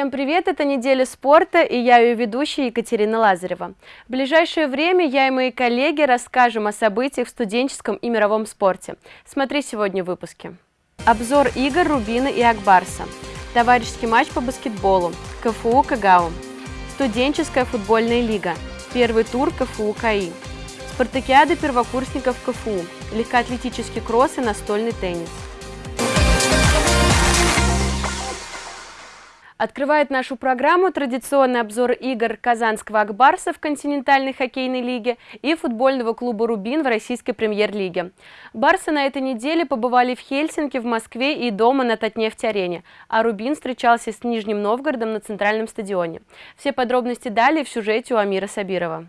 Всем привет! Это неделя спорта и я ее ведущая Екатерина Лазарева. В ближайшее время я и мои коллеги расскажем о событиях в студенческом и мировом спорте. Смотри сегодня в выпуске. Обзор игр Рубина и Акбарса. Товарищеский матч по баскетболу. КФУ Кагау. Студенческая футбольная лига. Первый тур КФУ КАИ. Спартакиада первокурсников КФУ. Легкоатлетический кросс и настольный теннис. Открывает нашу программу традиционный обзор игр Казанского Акбарса в континентальной хоккейной лиге и футбольного клуба «Рубин» в российской премьер-лиге. Барсы на этой неделе побывали в Хельсинки, в Москве и дома на Татнефть-арене, а «Рубин» встречался с Нижним Новгородом на центральном стадионе. Все подробности далее в сюжете у Амира Сабирова.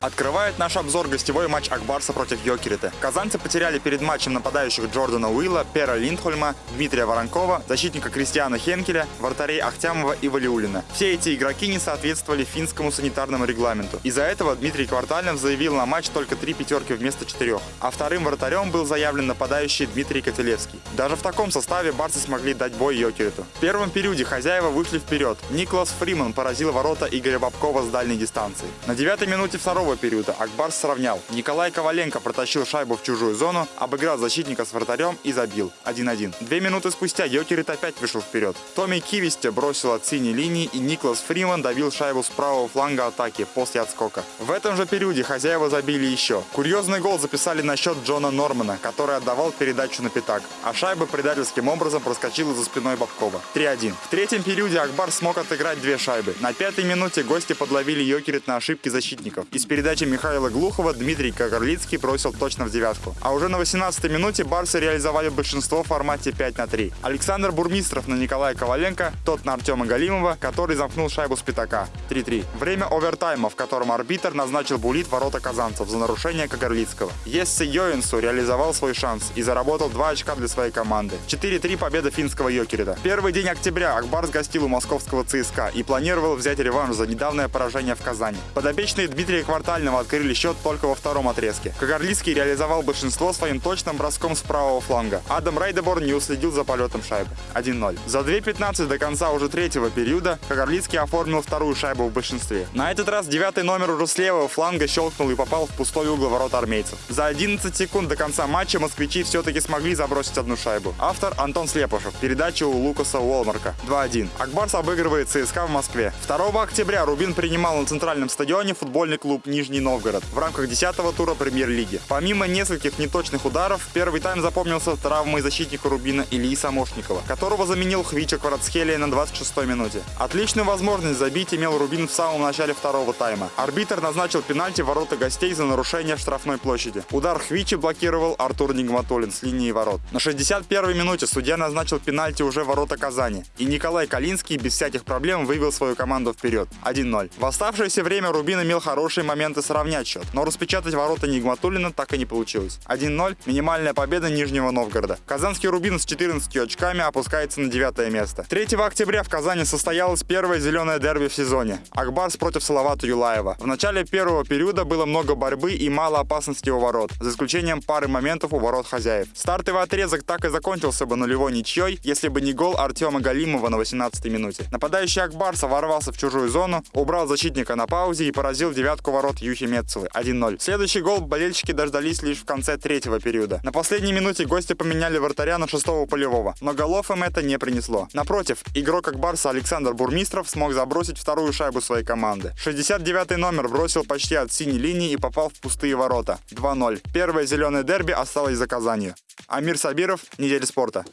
Открывает наш обзор гостевой матч Акбарса против Йокерита. Казанцы потеряли перед матчем нападающих Джордана Уилла, Пера Линдхольма, Дмитрия Воронкова, защитника Кристиана Хенкеля, вратарей Ахтямова и Валиулина. Все эти игроки не соответствовали финскому санитарному регламенту. Из-за этого Дмитрий Квартальнов заявил на матч только три пятерки вместо четырех. А вторым вратарем был заявлен нападающий Дмитрий Котелевский. Даже в таком составе барсы смогли дать бой Йокериту. В первом периоде хозяева вышли вперед. Никлас Фриман поразил ворота Игоря Бабкова с дальней дистанции. На девятой минуте второго второго периода Акбар сравнял. Николай Коваленко протащил шайбу в чужую зону, обыграл защитника с вратарем и забил. 1-1. Две минуты спустя Йокерит опять вышел вперед. Томми Кивисте бросил от синей линии и Никлас Фриман давил шайбу с правого фланга атаки после отскока. В этом же периоде хозяева забили еще. Курьезный гол записали на счет Джона Нормана, который отдавал передачу на пятак, а шайба предательским образом проскочила за спиной Бабкова. 3-1. В третьем периоде Акбар смог отыграть две шайбы. На пятой минуте гости подловили Йокерит на ошибки защитников. Из передачи Михаила Глухова Дмитрий Кагарлицкий бросил точно в девятку. А уже на 18-й минуте барсы реализовали большинство в формате 5 на 3. Александр Бурмистров на Николая Коваленко, тот на Артема Галимова, который замкнул шайбу с пятака. 3-3. Время овертайма, в котором арбитр назначил булит ворота казанцев за нарушение Кагарлицкого. Есси Йоинсу реализовал свой шанс и заработал 2 очка для своей команды. 4-3 победа финского Йокерида. Первый день октября Акбарс гостил у московского ЦСКА и планировал взять реванш за недавнее поражение в Казани. Подопечные Дмитрия Квартального открыли счет только во втором отрезке. Кагарлицкий реализовал большинство своим точным броском с правого фланга. Адам Рейдеборн не уследил за полетом шайбы. 1-0. За 2.15 до конца уже третьего периода Кагарлицкий оформил вторую шайбу в большинстве. На этот раз девятый номер уже с левого фланга щелкнул и попал в пустой угол ворот армейцев. За 11 секунд до конца матча москвичи все-таки смогли забросить одну шайбу. Автор Антон Слепушев. Передача у Лукаса Уолмарка. 2-1. Акбарс обыгрывает ЦСКА в Москве. 2 октября Рубин принимал на центральном стадионе футбольный клуб Нижний Новгород. В рамках 10-го тура премьер-лиги. Помимо нескольких неточных ударов, первый тайм запомнился травмой защитника Рубина Ильи Самошникова, которого заменил Хвича Кварацхелия на 26-й минуте. Отличную возможность забить имел Рубин в самом начале второго тайма. Арбитр назначил пенальти ворота гостей за нарушение штрафной площади. Удар Хвичи блокировал Артур Нигматулин с линии ворот. На 61-й минуте судья назначил пенальти уже ворота Казани. И Николай Калинский без всяких проблем вывел свою команду вперед. 1-0. В оставшееся время Рубин имел хорошие моменты сравнять счет. Но распечатать ворота Нигматулина так и не получилось. 1-0 – минимальная победа Нижнего Новгорода. Казанский Рубин с 14 очками опускается на девятое место. 3 октября в Казани состоялось первое зеленое дерби в сезоне. Акбарс против Салавата Юлаева. В начале первого периода было много борьбы и мало опасности у ворот, за исключением пары моментов у ворот хозяев. Стартовый отрезок так и закончился бы нулевой ничьей, если бы не гол Артема Галимова на 18 минуте. Нападающий Акбарса ворвался в чужую зону, убрал защитника на паузе и поразил девятку ворот Юхи Мецелы 1-0. Следующий гол болельщики дождались лишь в конце третьего периода. На последней минуте гости поменяли вратаря на шестого полевого, но голов им это не принесло. Напротив, игрок как Барса Александр Бурмистров смог забросить вторую шайбу своей команды. 69-й номер бросил почти от синей линии и попал в пустые ворота. 2-0. Первое зеленое дерби осталось за Казанью. Амир Сабиров, Неделя спорта.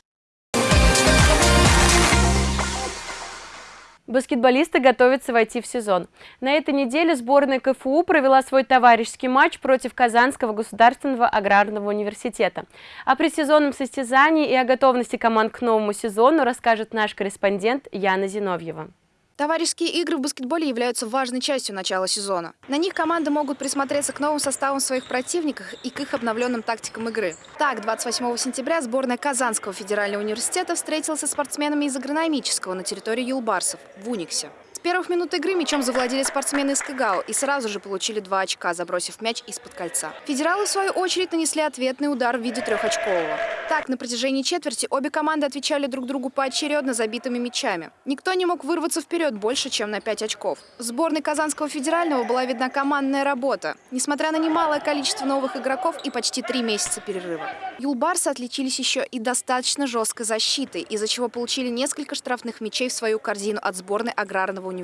Баскетболисты готовятся войти в сезон. На этой неделе сборная КФУ провела свой товарищеский матч против Казанского государственного аграрного университета. О предсезонном состязании и о готовности команд к новому сезону расскажет наш корреспондент Яна Зиновьева. Товарищеские игры в баскетболе являются важной частью начала сезона. На них команды могут присмотреться к новым составам своих противников и к их обновленным тактикам игры. Так, 28 сентября сборная Казанского федерального университета встретилась со спортсменами из агрономического на территории Юлбарсов в Униксе первых минут игры мячом завладели спортсмены из КГАУ и сразу же получили два очка, забросив мяч из-под кольца. Федералы, в свою очередь, нанесли ответный удар в виде трехочкового. Так, на протяжении четверти обе команды отвечали друг другу поочередно забитыми мячами. Никто не мог вырваться вперед больше, чем на 5 очков. В сборной Казанского федерального была видна командная работа, несмотря на немалое количество новых игроков и почти три месяца перерыва. Юлбарсы отличились еще и достаточно жесткой защитой, из-за чего получили несколько штрафных мячей в свою корзину от сборной аграрного университета.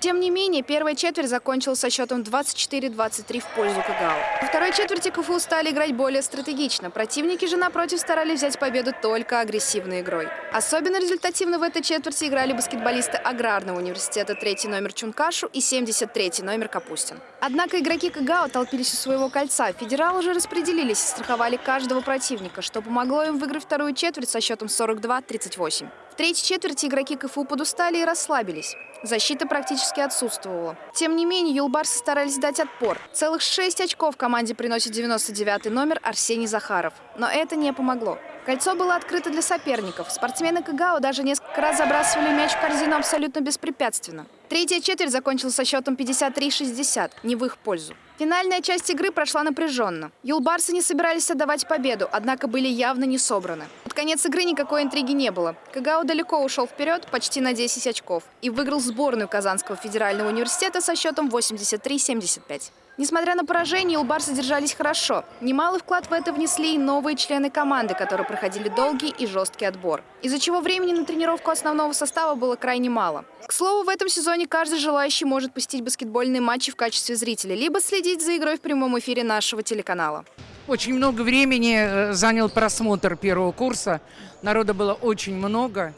Тем не менее, первая четверть закончилась со счетом 24-23 в пользу КГАУ. Во второй четверти КФУ стали играть более стратегично. Противники же, напротив, старались взять победу только агрессивной игрой. Особенно результативно в этой четверти играли баскетболисты аграрного университета третий номер Чункашу и 73 номер Капустин. Однако игроки КГАУ толпились у своего кольца. Федералы уже распределились и страховали каждого противника, что помогло им выиграть вторую четверть со счетом 42-38 третьей четверти игроки КФУ подустали и расслабились. Защита практически отсутствовала. Тем не менее, юлбарсы старались дать отпор. Целых шесть очков команде приносит 99-й номер Арсений Захаров. Но это не помогло. Кольцо было открыто для соперников. Спортсмены КГАУ даже несколько раз забрасывали мяч в корзину абсолютно беспрепятственно. Третья четверть закончилась со счетом 53-60, не в их пользу. Финальная часть игры прошла напряженно. Юлбарсы не собирались отдавать победу, однако были явно не собраны. Под конец игры никакой интриги не было. КГАУ далеко ушел вперед, почти на 10 очков, и выиграл сборную Казанского федерального университета со счетом 83-75. Несмотря на поражение, Улбарсы держались хорошо. Немалый вклад в это внесли и новые члены команды, которые проходили долгий и жесткий отбор. Из-за чего времени на тренировку основного состава было крайне мало. К слову, в этом сезоне каждый желающий может посетить баскетбольные матчи в качестве зрителя, либо следить за игрой в прямом эфире нашего телеканала. Очень много времени э, занял просмотр первого курса. Народа было очень много.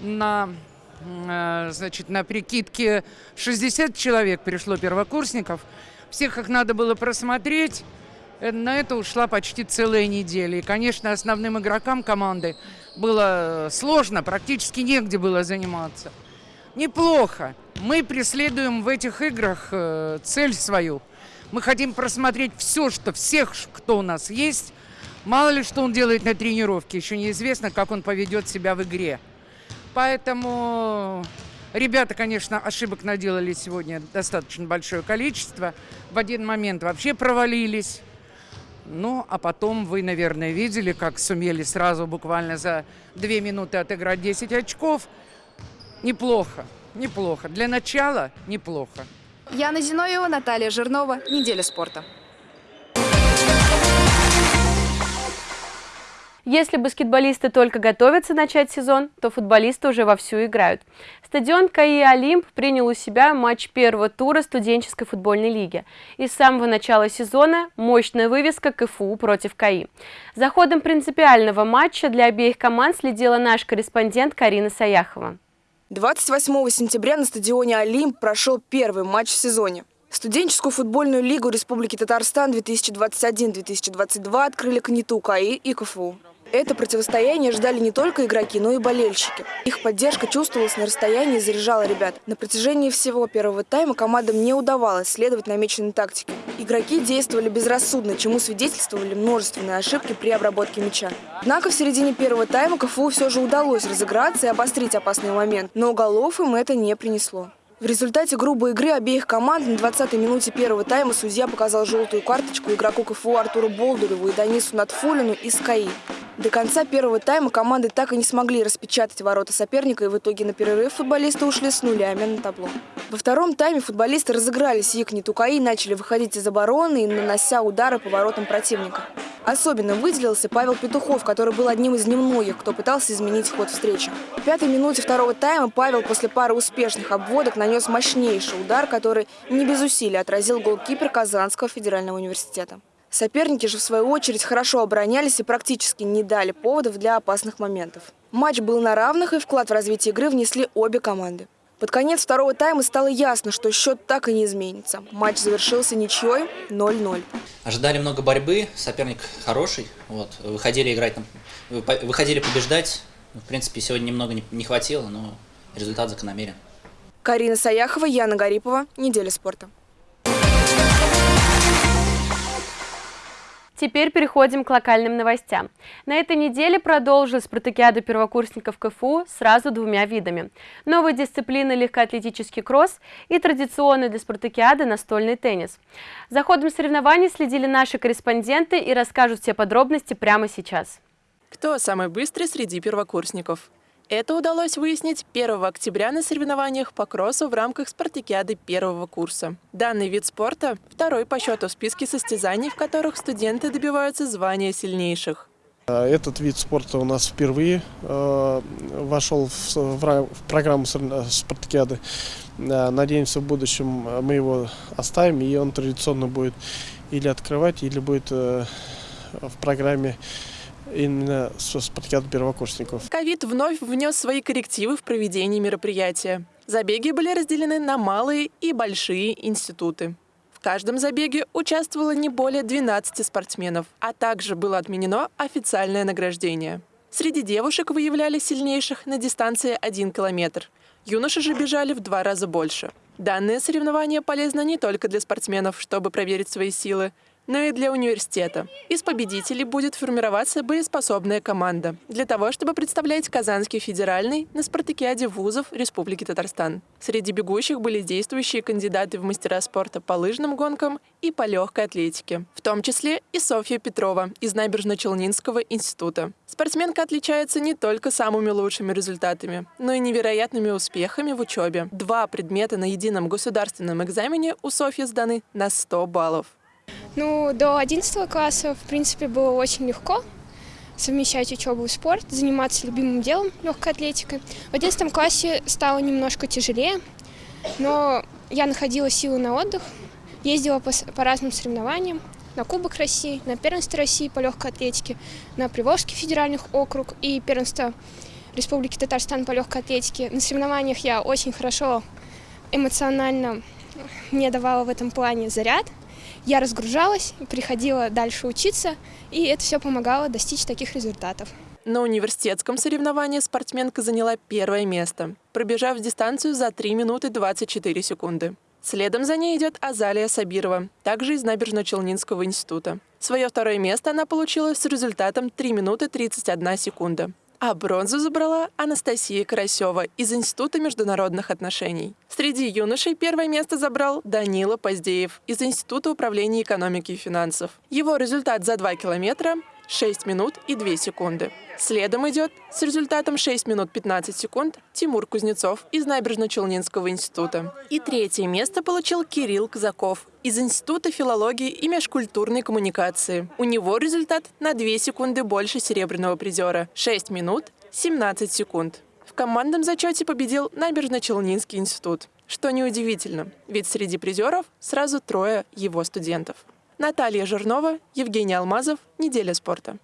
На э, значит, на прикидке 60 человек пришло первокурсников – всех их надо было просмотреть. Э, на это ушла почти целая неделя. И, конечно, основным игрокам команды было сложно, практически негде было заниматься. Неплохо. Мы преследуем в этих играх э, цель свою. Мы хотим просмотреть все, что всех, кто у нас есть. Мало ли, что он делает на тренировке. Еще неизвестно, как он поведет себя в игре. Поэтому Ребята, конечно, ошибок наделали сегодня достаточно большое количество. В один момент вообще провалились. Ну, а потом вы, наверное, видели, как сумели сразу буквально за две минуты отыграть 10 очков. Неплохо, неплохо. Для начала неплохо. Яна Зиновьева, Наталья Жирнова. Неделя спорта. Если баскетболисты только готовятся начать сезон, то футболисты уже вовсю играют. Стадион КАИ «Олимп» принял у себя матч первого тура студенческой футбольной лиги. И с самого начала сезона мощная вывеска КФУ против КАИ. За ходом принципиального матча для обеих команд следила наш корреспондент Карина Саяхова. 28 сентября на стадионе «Олимп» прошел первый матч в сезоне. Студенческую футбольную лигу Республики Татарстан 2021-2022 открыли КНИТУ КАИ и КФУ. Это противостояние ждали не только игроки, но и болельщики. Их поддержка чувствовалась на расстоянии и заряжала ребят. На протяжении всего первого тайма командам не удавалось следовать намеченной тактике. Игроки действовали безрассудно, чему свидетельствовали множественные ошибки при обработке мяча. Однако в середине первого тайма КФУ все же удалось разыграться и обострить опасный момент, но голов им это не принесло. В результате грубой игры обеих команд на 20-й минуте первого тайма судья показал желтую карточку игроку КФУ Артуру Болдуреву и Данису Натфулину из КАИ. До конца первого тайма команды так и не смогли распечатать ворота соперника, и в итоге на перерыв футболисты ушли с нулями на табло. Во втором тайме футболисты разыгрались Якни Тукаи и начали выходить из обороны, нанося удары по воротам противника. Особенно выделился Павел Петухов, который был одним из немногих, кто пытался изменить ход встречи. В пятой минуте второго тайма Павел после пары успешных обводок нанес мощнейший удар, который не без усилий отразил голкипер Казанского федерального университета. Соперники же, в свою очередь, хорошо оборонялись и практически не дали поводов для опасных моментов. Матч был на равных, и вклад в развитие игры внесли обе команды. Под конец второго тайма стало ясно, что счет так и не изменится. Матч завершился ничьей 0-0. Ожидали много борьбы, соперник хороший. Вот, выходили играть, выходили побеждать. В принципе, сегодня немного не хватило, но результат закономерен. Карина Саяхова, Яна Гарипова. Неделя спорта. Теперь переходим к локальным новостям. На этой неделе продолжилась спартакиада первокурсников КФУ сразу двумя видами. Новые дисциплины легкоатлетический кросс и традиционный для спартакиады настольный теннис. За ходом соревнований следили наши корреспонденты и расскажут все подробности прямо сейчас. Кто самый быстрый среди первокурсников? Это удалось выяснить 1 октября на соревнованиях по кроссу в рамках спартакиады первого курса. Данный вид спорта – второй по счету в списке состязаний, в которых студенты добиваются звания сильнейших. Этот вид спорта у нас впервые э, вошел в, программу спартакиады. Э, надеемся, в будущем мы его оставим, и он традиционно будет или открывать, или будет э, в программе именно с спартакиады первокурсников. Ковид вновь внес свои коррективы в проведение мероприятия. Забеги были разделены на малые и большие институты. В каждом забеге участвовало не более 12 спортсменов, а также было отменено официальное награждение. Среди девушек выявляли сильнейших на дистанции 1 километр. Юноши же бежали в два раза больше. Данное соревнование полезно не только для спортсменов, чтобы проверить свои силы, но и для университета. Из победителей будет формироваться боеспособная команда для того, чтобы представлять Казанский федеральный на спартакиаде вузов Республики Татарстан. Среди бегущих были действующие кандидаты в мастера спорта по лыжным гонкам и по легкой атлетике, в том числе и Софья Петрова из Набережно-Челнинского института. Спортсменка отличается не только самыми лучшими результатами, но и невероятными успехами в учебе. Два предмета на едином государственном экзамене у Софьи сданы на 100 баллов. Ну, до 11 класса, в принципе, было очень легко совмещать учебу и спорт, заниматься любимым делом, легкой атлетикой. В 11 классе стало немножко тяжелее, но я находила силы на отдых, ездила по, по разным соревнованиям, на Кубок России, на первенство России по легкой атлетике, на Приволжский федеральных округ и первенство Республики Татарстан по легкой атлетике. На соревнованиях я очень хорошо эмоционально мне давала в этом плане заряд – я разгружалась, приходила дальше учиться, и это все помогало достичь таких результатов. На университетском соревновании спортсменка заняла первое место, пробежав дистанцию за 3 минуты 24 секунды. Следом за ней идет Азалия Сабирова, также из Набережно-Челнинского института. Свое второе место она получила с результатом 3 минуты 31 секунда а бронзу забрала Анастасия Карасева из Института международных отношений. Среди юношей первое место забрал Данила Поздеев из Института управления экономики и финансов. Его результат за 2 километра 6 минут и 2 секунды. Следом идет с результатом 6 минут 15 секунд Тимур Кузнецов из Набережно-Челнинского института. И третье место получил Кирилл Казаков из Института филологии и межкультурной коммуникации. У него результат на 2 секунды больше серебряного призера – 6 минут 17 секунд. В командном зачете победил Набережно-Челнинский институт. Что неудивительно, ведь среди призеров сразу трое его студентов. Наталья Жирнова, Евгений Алмазов. Неделя спорта.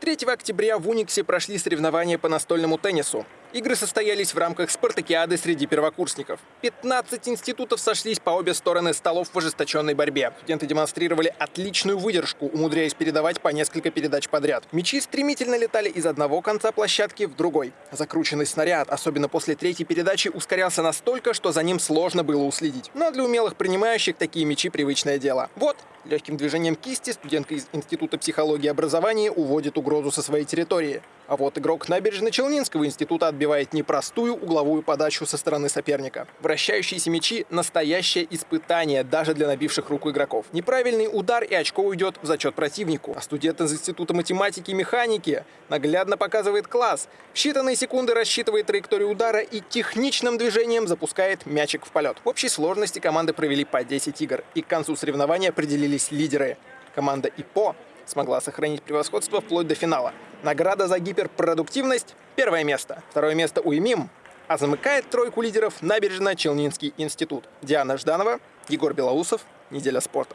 3 октября в Униксе прошли соревнования по настольному теннису. Игры состоялись в рамках спартакиады среди первокурсников. 15 институтов сошлись по обе стороны столов в ожесточенной борьбе. Студенты демонстрировали отличную выдержку, умудряясь передавать по несколько передач подряд. Мячи стремительно летали из одного конца площадки в другой. Закрученный снаряд, особенно после третьей передачи, ускорялся настолько, что за ним сложно было уследить. Но для умелых принимающих такие мячи привычное дело. Вот, легким движением кисти студентка из Института психологии и образования уводит угрозу со своей территории. А вот игрок Набережно-Челнинского института отбивает непростую угловую подачу со стороны соперника. Вращающиеся мячи – настоящее испытание даже для набивших руку игроков. Неправильный удар и очко уйдет в зачет противнику. А студент из Института математики и механики наглядно показывает класс. В считанные секунды рассчитывает траекторию удара и техничным движением запускает мячик в полет. В общей сложности команды провели по 10 игр. И к концу соревнования определились лидеры. Команда ИПО смогла сохранить превосходство вплоть до финала. Награда за гиперпродуктивность – первое место. Второе место у ИМИМ, а замыкает тройку лидеров Набережно-Челнинский институт. Диана Жданова, Егор Белоусов. Неделя спорта.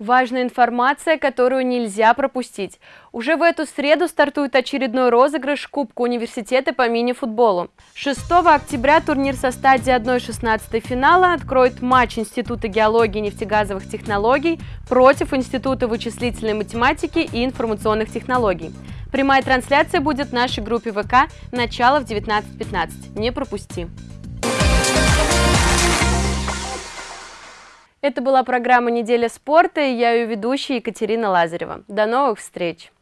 Важная информация, которую нельзя пропустить. Уже в эту среду стартует очередной розыгрыш Кубка университета по мини-футболу. 6 октября турнир со стадии 1-16 финала откроет матч Института геологии и нефтегазовых технологий против Института вычислительной математики и информационных технологий. Прямая трансляция будет в нашей группе ВК «Начало в 19.15». Не пропусти! Это была программа «Неделя спорта» и я ее ведущая Екатерина Лазарева. До новых встреч!